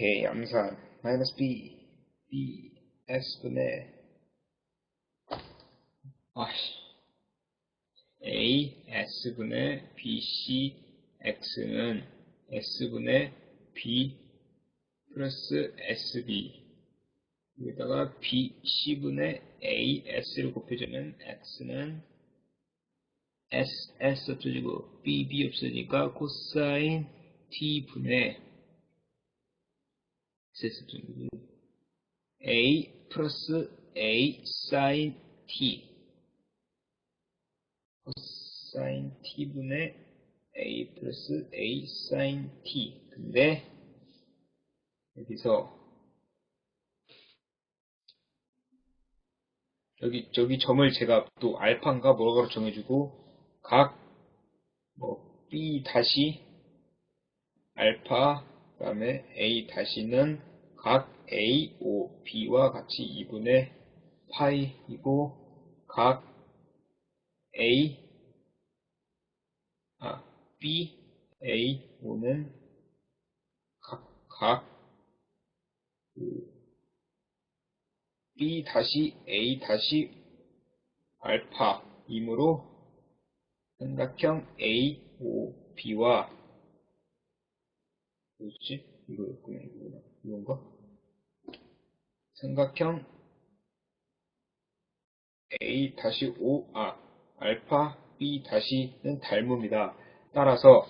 이렇게 양산 마이너스 b. B. S분의 아씨 a s분의 bc x는 s분의 b 플러스 sb 여기다가 bc분의 a s를 곱해주면 x는 s s 없어지고 b b 없어지니까 코사인 t분의 a 플러스 a 사인 t. 코사인 t분의 a 플러스 a 사인 t. 근데 여기서 여기 저기 점을 제가 또 알파인가 뭐라고 정해주고 각뭐 b 다시 알파 그다음에 a 다시는 각 a, o, b와 같이 2분의 파이이고 각 a 아 b, a, o는 각, 각 그, b 다시 a 다시 알파이므로 삼각형 a, o, b와 뭐지? 이거였구나, 이거구나. 이건가? 삼각형 A-5, 아, 알파 B-는 닮음이다. 따라서